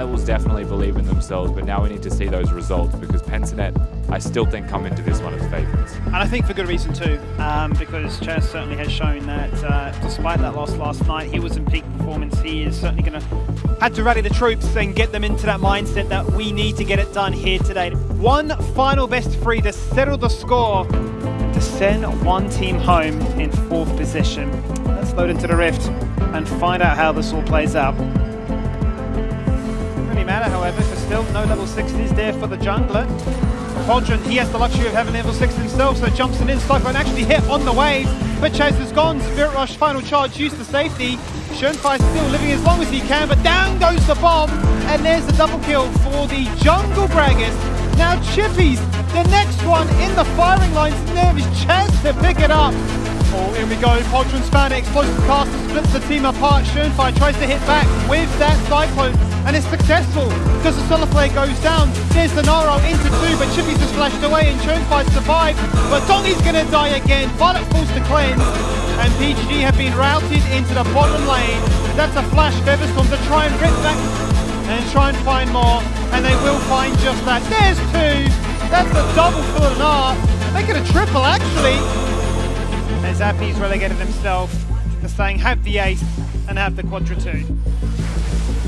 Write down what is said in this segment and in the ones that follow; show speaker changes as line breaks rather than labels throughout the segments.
Direwolves definitely believe in themselves, but now we need to see those results because Pensnet, I still think, come into this one as favourites.
And I think for good reason too, um, because Chaz certainly has shown that uh, despite that loss last night, he was in peak performance. He is certainly going to have to rally the troops and get them into that mindset that we need to get it done here today. One final best three to settle the score to send one team home in fourth position. Let's load into the Rift and find out how this all plays out. Matter, however, because still no level 60s there for the jungler. Cauldron, he has the luxury of having level 6 himself, so jumps in. Cyclone actually hit on the wave, but Chaz is gone. Spirit Rush, final charge, used to safety. Schönfei still living as long as he can, but down goes the bomb, and there's the double kill for the Jungle Braggers. Now Chippies, the next one in the firing lines, and there is Chaz to pick it up. Oh, here we go. Podron's found it. Explosive caster splits the team apart. Schönfei tries to hit back with that Cyclone, and it's successful because the Solar Flare goes down. There's the Naro into two, but Chippy's just flashed away, and Schönfei survived. But Dongy's going to die again. Violet falls to cleanse, and PGG have been routed into the bottom lane. That's a flash Featherstorm to try and rip back and try and find more, and they will find just that. There's two. That's a double for an R. Make it a triple, actually. And Zappy's relegated himself to saying have the ace and have the quadra two.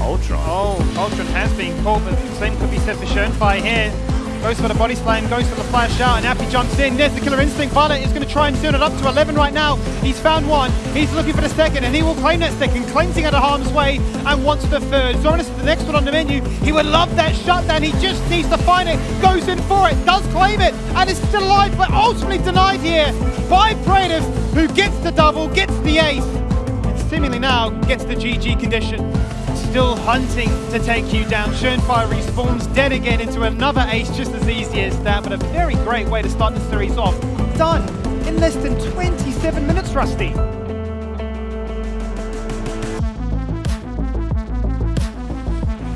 Ultron.
Oh, Ultron has been called, but the same could be said for Schönfei here. Goes for the body slam, goes for the flash out, and Appy jumps in. There's the killer instinct. Violet is going to try and turn it up to 11 right now. He's found one. He's looking for the second, and he will claim that second, cleansing out of harm's way, and wants the third. Zoranus is the next one on the menu. He would love that shutdown. He just needs to find it. Goes in for it, does claim it, and is still alive, but ultimately denied here by Praetive, who gets the double, gets the ace, and seemingly now gets the GG condition still hunting to take you down. Schönfire respawns dead again into another ace just as easy as that, but a very great way to start the series off. Done in less than 27 minutes, Rusty.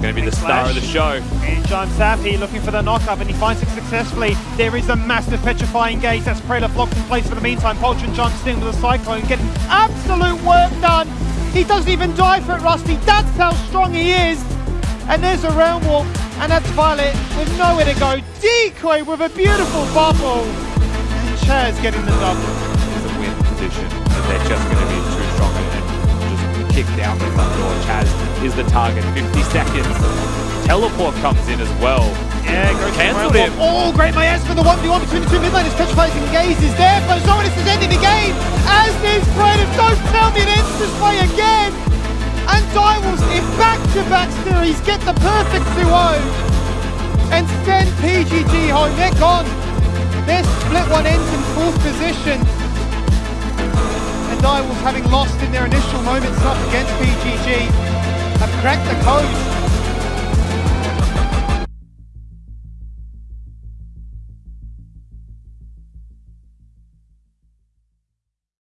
Going to be the star of the show.
In jumps Zappy looking for the knockup and he finds it successfully. There is a massive petrifying Gaze that's Predator locked in place for the meantime. Poltron jumps in with a cyclone, getting absolute work done. He doesn't even die for it, Rusty. That's how strong he is. And there's a Realm Walk, and that's Violet with nowhere to go. Decoy with a beautiful bubble. And Chaz getting the double.
It's a win position, but they're just going to be too strong and just kick down the front door. Chaz is the target. 50 seconds. Teleport comes in as well.
Yeah, goes
Cancelled him.
Oh, great Miasma, the 1v1 between the two midlaners. Petrifying Gaze is there, but Zoranus is ending the game. As is Brandon. Don't tell me it ends this way again. And Direwolves in back-to-back series get the perfect 2-0 and send PGG home. They're gone. Their split one ends in fourth position. And Direwolves, having lost in their initial moments up against PGG, have cracked the code